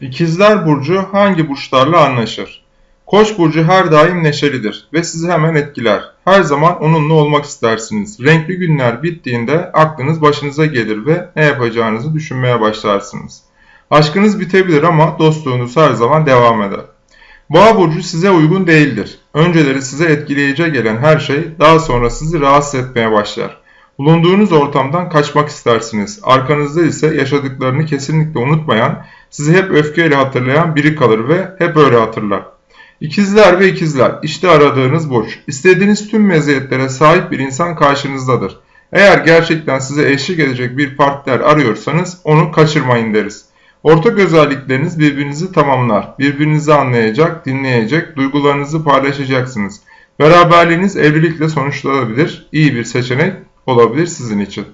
İkizler Burcu hangi burçlarla anlaşır? Koç burcu her daim neşelidir ve sizi hemen etkiler. Her zaman onunla olmak istersiniz. Renkli günler bittiğinde aklınız başınıza gelir ve ne yapacağınızı düşünmeye başlarsınız. Aşkınız bitebilir ama dostluğunuz her zaman devam eder. Boğa burcu size uygun değildir. Önceleri size etkileyici gelen her şey daha sonra sizi rahatsız etmeye başlar. Bulunduğunuz ortamdan kaçmak istersiniz. Arkanızda ise yaşadıklarını kesinlikle unutmayan, sizi hep öfkeyle hatırlayan biri kalır ve hep öyle hatırlar. İkizler ve ikizler, işte aradığınız burç. İstediğiniz tüm meziyetlere sahip bir insan karşınızdadır. Eğer gerçekten size eşlik edecek bir partner arıyorsanız onu kaçırmayın deriz. Ortak özellikleriniz birbirinizi tamamlar. Birbirinizi anlayacak, dinleyecek, duygularınızı paylaşacaksınız. Beraberliğiniz evlilikle sonuçlanabilir. İyi bir seçenek olabilir sizin için.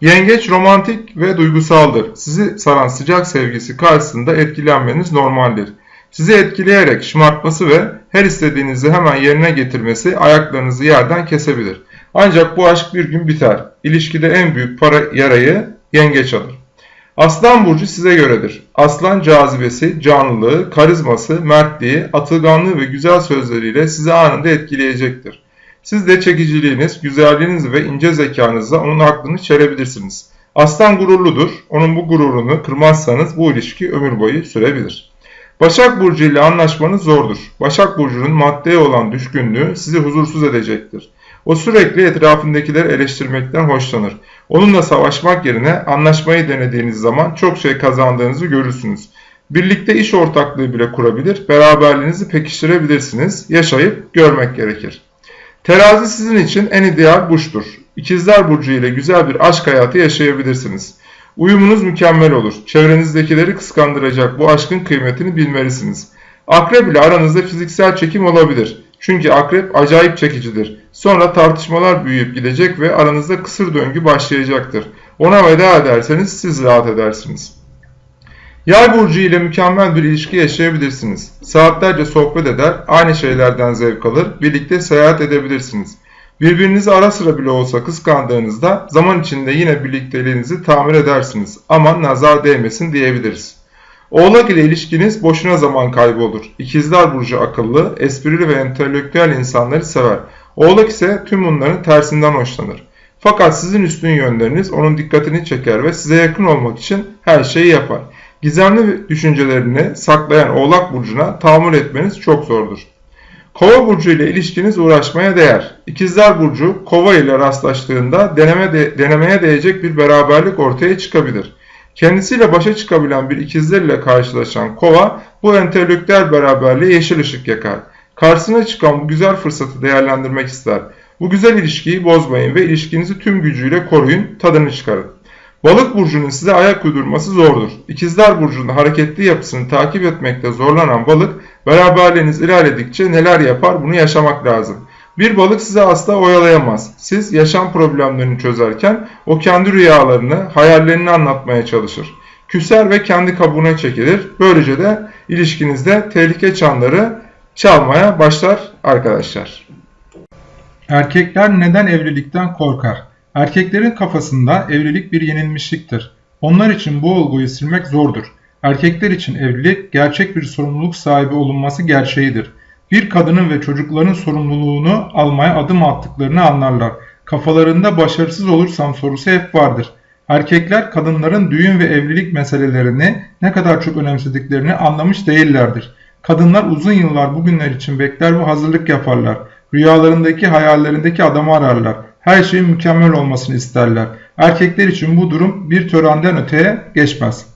Yengeç romantik ve duygusaldır. Sizi saran sıcak sevgisi karşısında etkilenmeniz normaldir. Sizi etkileyerek şımartması ve her istediğinizi hemen yerine getirmesi ayaklarınızı yerden kesebilir. Ancak bu aşk bir gün biter. İlişkide en büyük para yarayı yengeç alır. Aslan burcu size göredir. Aslan cazibesi, canlılığı, karizması, mertliği, atılganlığı ve güzel sözleriyle sizi anında etkileyecektir. Siz de çekiciliğiniz, güzelliğiniz ve ince zekanızla onun aklını çelebilirsiniz. Aslan gururludur. Onun bu gururunu kırmazsanız bu ilişki ömür boyu sürebilir. Başak Burcu ile anlaşmanız zordur. Başak Burcu'nun maddeye olan düşkünlüğü sizi huzursuz edecektir. O sürekli etrafındakileri eleştirmekten hoşlanır. Onunla savaşmak yerine anlaşmayı denediğiniz zaman çok şey kazandığınızı görürsünüz. Birlikte iş ortaklığı bile kurabilir, beraberliğinizi pekiştirebilirsiniz. Yaşayıp görmek gerekir. Terazi sizin için en ideal burçtur. İkizler Burcu ile güzel bir aşk hayatı yaşayabilirsiniz. Uyumunuz mükemmel olur. Çevrenizdekileri kıskandıracak bu aşkın kıymetini bilmelisiniz. Akrep ile aranızda fiziksel çekim olabilir. Çünkü akrep acayip çekicidir. Sonra tartışmalar büyüyüp gidecek ve aranızda kısır döngü başlayacaktır. Ona veda ederseniz siz rahat edersiniz. Yay burcu ile mükemmel bir ilişki yaşayabilirsiniz. Saatlerce sohbet eder, aynı şeylerden zevk alır, birlikte seyahat edebilirsiniz. Birbirinizi ara sıra bile olsa kıskandığınızda zaman içinde yine birlikteliğinizi tamir edersiniz. Aman nazar değmesin diyebiliriz. Oğlak ile ilişkiniz boşuna zaman kaybı olur. İkizler Burcu akıllı, esprili ve entelektüel insanları sever. Oğlak ise tüm bunların tersinden hoşlanır. Fakat sizin üstün yönleriniz onun dikkatini çeker ve size yakın olmak için her şeyi yapar. Gizemli düşüncelerini saklayan Oğlak Burcu'na tahammül etmeniz çok zordur. Kova burcu ile ilişkiniz uğraşmaya değer. İkizler burcu kova ile rastlaştığında deneme de, denemeye değecek bir beraberlik ortaya çıkabilir. Kendisiyle başa çıkabilen bir ikizler ile karşılaşan kova bu entelektüel beraberliğe yeşil ışık yakar. Karşısına çıkan bu güzel fırsatı değerlendirmek ister. Bu güzel ilişkiyi bozmayın ve ilişkinizi tüm gücüyle koruyun, tadını çıkarın. Balık burcunun size ayak uydurması zordur. İkizler burcunun hareketli yapısını takip etmekte zorlanan balık beraberliğiniz ilerledikçe neler yapar bunu yaşamak lazım. Bir balık size asla oyalayamaz. Siz yaşam problemlerini çözerken o kendi rüyalarını, hayallerini anlatmaya çalışır. Küser ve kendi kabuğuna çekilir. Böylece de ilişkinizde tehlike çanları çalmaya başlar arkadaşlar. Erkekler neden evlilikten korkar? Erkeklerin kafasında evlilik bir yenilmişliktir. Onlar için bu olguyu silmek zordur. Erkekler için evlilik gerçek bir sorumluluk sahibi olunması gerçeğidir. Bir kadının ve çocukların sorumluluğunu almaya adım attıklarını anlarlar. Kafalarında başarısız olursam sorusu hep vardır. Erkekler kadınların düğün ve evlilik meselelerini ne kadar çok önemsediklerini anlamış değillerdir. Kadınlar uzun yıllar bugünler için bekler ve hazırlık yaparlar. Rüyalarındaki hayallerindeki adamı ararlar. Her şeyin mükemmel olmasını isterler. Erkekler için bu durum bir törenden öteye geçmez.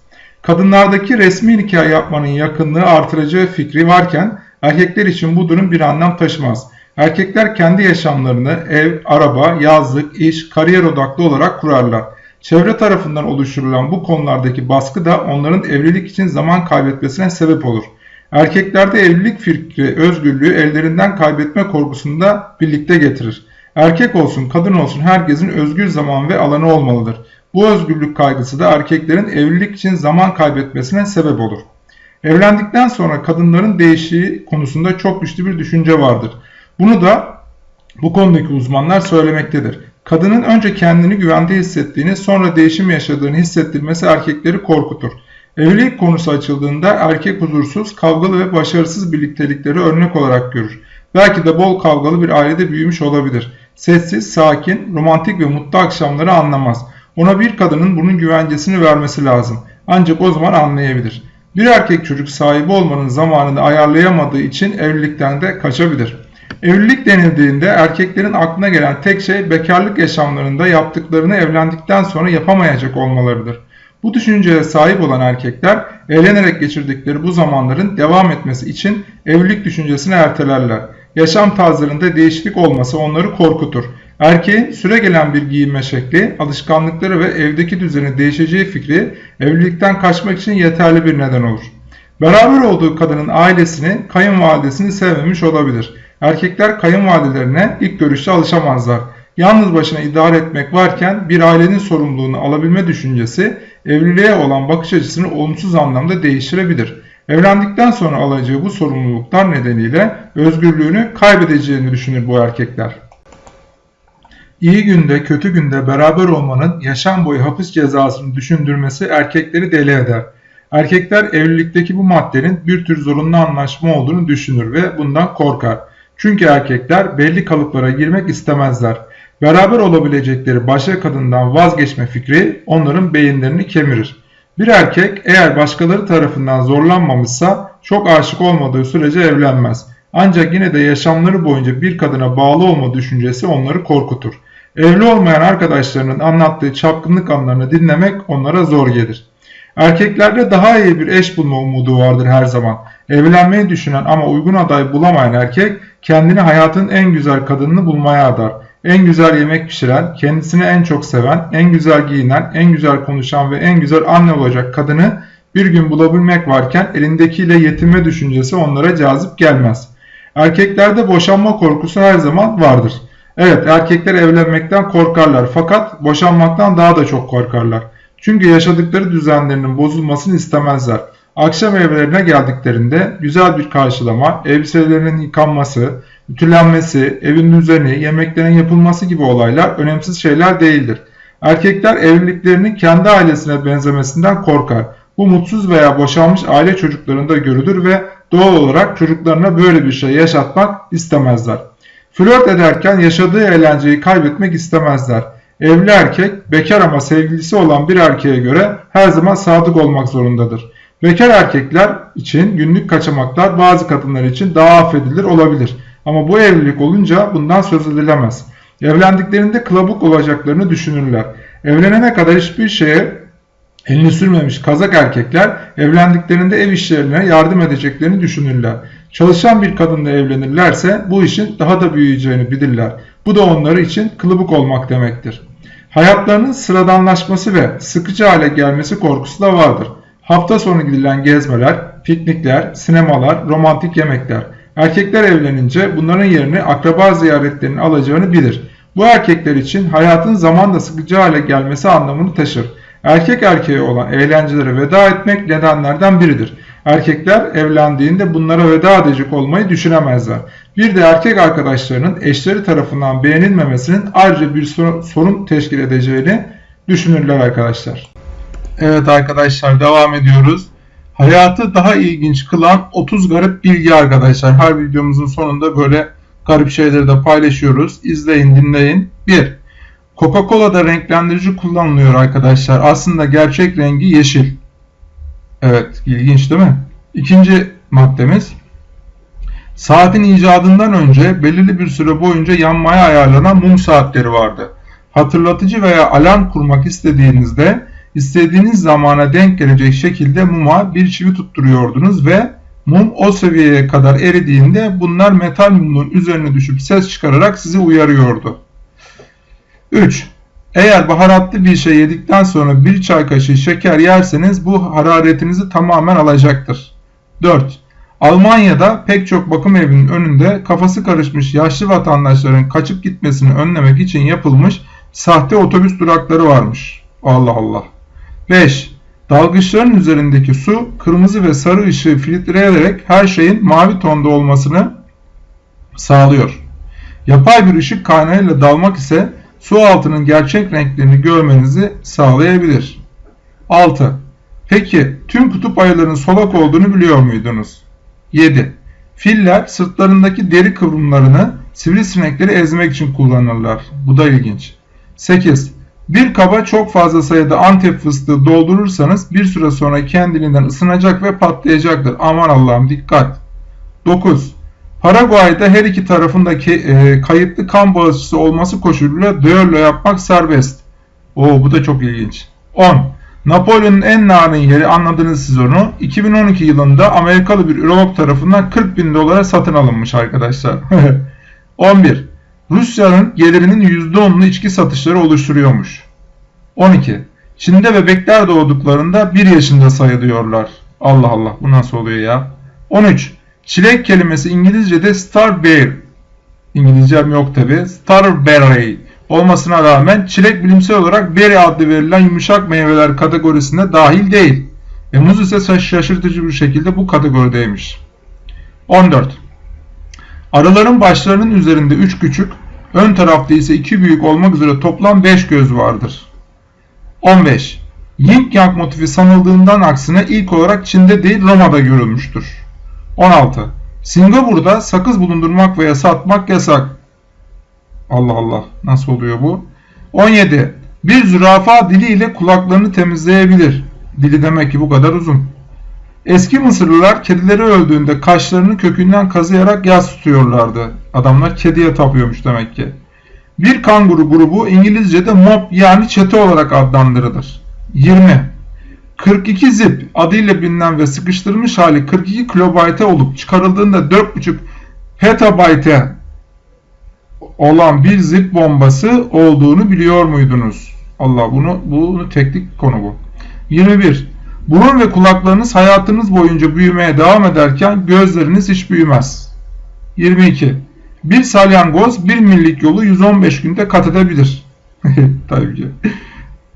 Kadınlardaki resmi nikah yapmanın yakınlığı artıracağı fikri varken erkekler için bu durum bir anlam taşımaz. Erkekler kendi yaşamlarını ev, araba, yazlık, iş, kariyer odaklı olarak kurarlar. Çevre tarafından oluşturulan bu konulardaki baskı da onların evlilik için zaman kaybetmesine sebep olur. Erkeklerde evlilik fikri özgürlüğü ellerinden kaybetme korkusunu da birlikte getirir. Erkek olsun kadın olsun herkesin özgür zaman ve alanı olmalıdır. Bu özgürlük kaygısı da erkeklerin evlilik için zaman kaybetmesine sebep olur. Evlendikten sonra kadınların değişiği konusunda çok güçlü bir düşünce vardır. Bunu da bu konudaki uzmanlar söylemektedir. Kadının önce kendini güvende hissettiğini sonra değişim yaşadığını hissettirmesi erkekleri korkutur. Evlilik konusu açıldığında erkek huzursuz, kavgalı ve başarısız birliktelikleri örnek olarak görür. Belki de bol kavgalı bir ailede büyümüş olabilir. Sessiz, sakin, romantik ve mutlu akşamları anlamaz. Ona bir kadının bunun güvencesini vermesi lazım. Ancak o zaman anlayabilir. Bir erkek çocuk sahibi olmanın zamanını ayarlayamadığı için evlilikten de kaçabilir. Evlilik denildiğinde erkeklerin aklına gelen tek şey bekarlık yaşamlarında yaptıklarını evlendikten sonra yapamayacak olmalarıdır. Bu düşünceye sahip olan erkekler eğlenerek geçirdikleri bu zamanların devam etmesi için evlilik düşüncesini ertelerler. Yaşam tarzlarında değişiklik olması onları korkutur. Erkeğin süre gelen bir giyinme şekli, alışkanlıkları ve evdeki düzeni değişeceği fikri evlilikten kaçmak için yeterli bir neden olur. Beraber olduğu kadının ailesini, kayınvalidesini sevmemiş olabilir. Erkekler kayınvalidelerine ilk görüşte alışamazlar. Yalnız başına idare etmek varken bir ailenin sorumluluğunu alabilme düşüncesi evliliğe olan bakış açısını olumsuz anlamda değiştirebilir. Evlendikten sonra alacağı bu sorumluluklar nedeniyle özgürlüğünü kaybedeceğini düşünür bu erkekler. İyi günde kötü günde beraber olmanın yaşam boyu hapis cezasını düşündürmesi erkekleri deli eder. Erkekler evlilikteki bu maddenin bir tür zorunlu anlaşma olduğunu düşünür ve bundan korkar. Çünkü erkekler belli kalıplara girmek istemezler. Beraber olabilecekleri başka kadından vazgeçme fikri onların beyinlerini kemirir. Bir erkek eğer başkaları tarafından zorlanmamışsa çok aşık olmadığı sürece evlenmez. Ancak yine de yaşamları boyunca bir kadına bağlı olma düşüncesi onları korkutur. Evli olmayan arkadaşlarının anlattığı çapkınlık anlarını dinlemek onlara zor gelir. Erkeklerde daha iyi bir eş bulma umudu vardır her zaman. Evlenmeyi düşünen ama uygun aday bulamayan erkek kendini hayatın en güzel kadınını bulmaya adar. En güzel yemek pişiren, kendisini en çok seven, en güzel giyinen, en güzel konuşan ve en güzel anne olacak kadını bir gün bulabilmek varken elindekiyle yetinme düşüncesi onlara cazip gelmez. Erkeklerde boşanma korkusu her zaman vardır. Evet erkekler evlenmekten korkarlar fakat boşanmaktan daha da çok korkarlar. Çünkü yaşadıkları düzenlerinin bozulmasını istemezler. Akşam evlerine geldiklerinde güzel bir karşılama, elbiselerinin yıkanması, ütülenmesi, evin düzeni, yemeklerin yapılması gibi olaylar önemsiz şeyler değildir. Erkekler evliliklerinin kendi ailesine benzemesinden korkar. Bu mutsuz veya boşanmış aile çocuklarında görülür ve doğal olarak çocuklarına böyle bir şey yaşatmak istemezler. Flört ederken yaşadığı eğlenceyi kaybetmek istemezler. Evli erkek bekar ama sevgilisi olan bir erkeğe göre her zaman sadık olmak zorundadır. Bekar erkekler için günlük kaçamaklar bazı kadınlar için daha affedilir olabilir. Ama bu evlilik olunca bundan söz edilemez. Evlendiklerinde kılabuk olacaklarını düşünürler. Evlenene kadar hiçbir şeye elini sürmemiş kazak erkekler evlendiklerinde ev işlerine yardım edeceklerini düşünürler. Çalışan bir kadınla evlenirlerse bu işin daha da büyüyeceğini bilirler. Bu da onları için kılıbık olmak demektir. Hayatlarının sıradanlaşması ve sıkıcı hale gelmesi korkusu da vardır. Hafta sonu gidilen gezmeler, piknikler, sinemalar, romantik yemekler. Erkekler evlenince bunların yerini akraba ziyaretlerinin alacağını bilir. Bu erkekler için hayatın zamanla sıkıcı hale gelmesi anlamını taşır. Erkek erkeğe olan eğlencelere veda etmek nedenlerden biridir. Erkekler evlendiğinde bunlara veda edecek olmayı düşünemezler. Bir de erkek arkadaşlarının eşleri tarafından beğenilmemesinin ayrıca bir sorun teşkil edeceğini düşünürler arkadaşlar. Evet arkadaşlar devam ediyoruz. Hayatı daha ilginç kılan 30 garip bilgi arkadaşlar. Her videomuzun sonunda böyle garip şeyleri de paylaşıyoruz. İzleyin dinleyin. 1. Coca-Cola'da renklendirici kullanılıyor arkadaşlar. Aslında gerçek rengi yeşil. Evet ilginç değil mi? İkinci maddemiz. Saatin icadından önce belirli bir süre boyunca yanmaya ayarlanan mum saatleri vardı. Hatırlatıcı veya alarm kurmak istediğinizde istediğiniz zamana denk gelecek şekilde muma bir çivi tutturuyordunuz ve mum o seviyeye kadar eridiğinde bunlar metal mumun üzerine düşüp ses çıkararak sizi uyarıyordu. 3. Eğer baharatlı bir şey yedikten sonra bir çay kaşığı şeker yerseniz bu hararetinizi tamamen alacaktır. 4. Almanya'da pek çok bakım evinin önünde kafası karışmış yaşlı vatandaşların kaçıp gitmesini önlemek için yapılmış sahte otobüs durakları varmış. Allah Allah. 5. Dalgıçların üzerindeki su kırmızı ve sarı ışığı filtreleyerek her şeyin mavi tonda olmasını sağlıyor. Yapay bir ışık kaynağıyla dalmak ise su altının gerçek renklerini görmenizi sağlayabilir. 6. Peki tüm kutup ayılarının solak olduğunu biliyor muydunuz? 7. Filler sırtlarındaki deri kıvrımlarını sivrisinekleri ezmek için kullanırlar. Bu da ilginç. 8. Bir kaba çok fazla sayıda antep fıstığı doldurursanız bir süre sonra kendiliğinden ısınacak ve patlayacaktır. Aman Allah'ım dikkat. 9. Paraguay'da her iki tarafındaki e, kayıtlı kan bağışçısı olması koşuluyla düello yapmak serbest. Oo bu da çok ilginç. 10. Napolyon'un en narin yeri anladınız siz onu. 2012 yılında Amerikalı bir ürolog tarafından 40 bin dolara satın alınmış arkadaşlar. 11. Rusya'nın gelirinin %10'unu içki satışları oluşturuyormuş. 12. Çin'de bebekler doğduklarında 1 yaşında sayılıyorlar. Allah Allah bu nasıl oluyor ya? 13. Çilek kelimesi İngilizce'de starberry. İngilizcem yok tabi. Starberry olmasına rağmen çilek bilimsel olarak berry adlı verilen yumuşak meyveler kategorisine dahil değil. E, muz ise şaşırtıcı bir şekilde bu kategorideymiş. 14. Arıların başlarının üzerinde 3 küçük, ön tarafta ise 2 büyük olmak üzere toplam 5 göz vardır. 15. Yin Yang motifi sanıldığından aksine ilk olarak Çin'de değil Roma'da görülmüştür. 16. Singapur'da sakız bulundurmak veya satmak yasak. Allah Allah nasıl oluyor bu? 17. Bir zürafa diliyle kulaklarını temizleyebilir. Dili demek ki bu kadar uzun. Eski Mısırlılar kedileri öldüğünde kaşlarını kökünden kazıyarak yas tutuyorlardı. Adamlar kediye tapıyormuş demek ki. Bir kanguru grubu İngilizce'de mob yani çete olarak adlandırılır. 20. 42 zip adıyla bilinen ve sıkıştırılmış hali 42 kilobayte olup çıkarıldığında 4.5 petabayte olan bir zip bombası olduğunu biliyor muydunuz? Allah bunu bunu teknik konu bu. 21. Burun ve kulaklarınız hayatınız boyunca büyümeye devam ederken gözleriniz hiç büyümez. 22. Bir salyangoz bir millik yolu 115 günde kat edebilir. Tabii ki.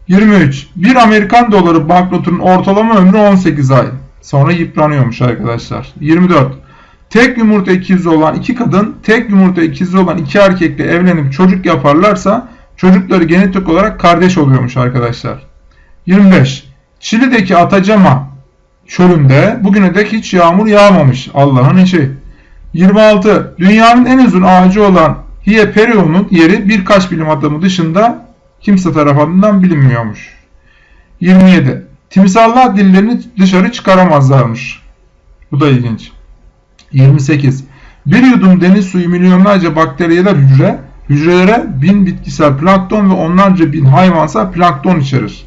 23. Bir Amerikan doları banknotunun ortalama ömrü 18 ay. Sonra yıpranıyormuş arkadaşlar. 24. Tek yumurta ikizi olan iki kadın, tek yumurta ikizi olan iki erkekle evlenip çocuk yaparlarsa çocukları genetik olarak kardeş oluyormuş arkadaşlar. 25. Çili'deki Atacama çölünde bugüne dek hiç yağmur yağmamış. Allah'ın işi. 26. Dünyanın en uzun ağacı olan Hieperion'un yeri birkaç bilim adamı dışında kimse tarafından bilinmiyormuş. 27. Timsahlar dillerini dışarı çıkaramazlarmış. Bu da ilginç. 28. Bir yudum deniz suyu milyonlarca bakteriyeler hücre, hücrelere bin bitkisel plankton ve onlarca bin hayvansal plankton içerir.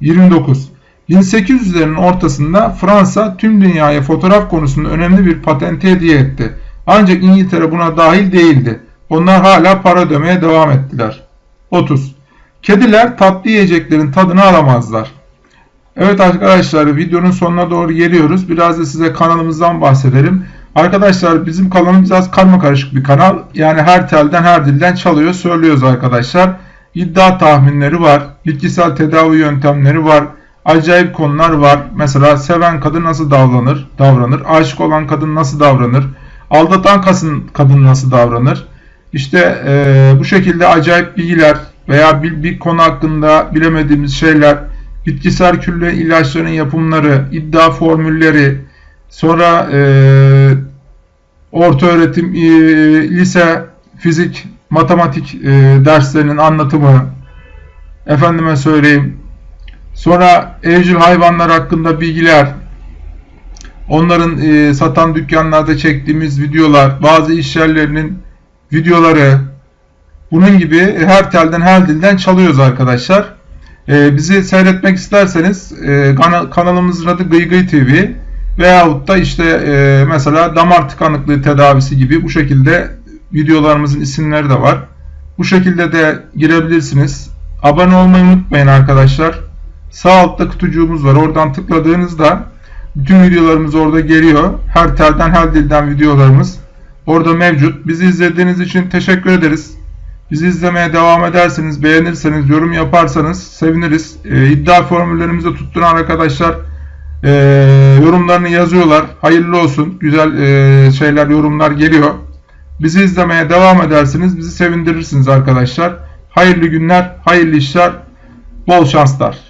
29. 1800'lerin ortasında Fransa tüm dünyaya fotoğraf konusunda önemli bir patente hediye etti. Ancak İngiltere buna dahil değildi. Onlar hala para ödemeye devam ettiler. 30. Kediler tatlı yiyeceklerin tadını alamazlar. Evet arkadaşlar videonun sonuna doğru geliyoruz. Biraz da size kanalımızdan bahsedelim. Arkadaşlar bizim kanalımız biraz karma karışık bir kanal. Yani her telden her dilden çalıyor söylüyoruz arkadaşlar. İddia tahminleri var. Bitkisel tedavi yöntemleri var. Acayip konular var. Mesela seven kadın nasıl davranır? Davranır. Aşık olan kadın nasıl davranır? Aldatan kadın, nasıl davranır? İşte e, bu şekilde acayip bilgiler veya bir, bir konu hakkında bilemediğimiz şeyler, bitkisel külle ilaçların yapımları, iddia formülleri, sonra e, orta öğretim, e, lise, fizik, matematik e, derslerinin anlatımı, efendime söyleyeyim, sonra evcil hayvanlar hakkında bilgiler, onların e, satan dükkanlarda çektiğimiz videolar, bazı iş videoları, bunun gibi her telden her dilden çalıyoruz arkadaşlar. E, bizi seyretmek isterseniz e, kanalımızın adı Gıygıy TV veyahut da işte e, mesela damar tıkanıklığı tedavisi gibi bu şekilde videolarımızın isimleri de var. Bu şekilde de girebilirsiniz. Abone olmayı unutmayın arkadaşlar. Sağ altta kutucuğumuz var. Oradan tıkladığınızda bütün videolarımız orada geliyor. Her telden her dilden videolarımız orada mevcut. Bizi izlediğiniz için teşekkür ederiz. Bizi izlemeye devam ederseniz, beğenirseniz, yorum yaparsanız seviniriz. E, iddia formüllerimizi tutturan arkadaşlar e, yorumlarını yazıyorlar. Hayırlı olsun. Güzel e, şeyler, yorumlar geliyor. Bizi izlemeye devam edersiniz. Bizi sevindirirsiniz arkadaşlar. Hayırlı günler, hayırlı işler, bol şanslar.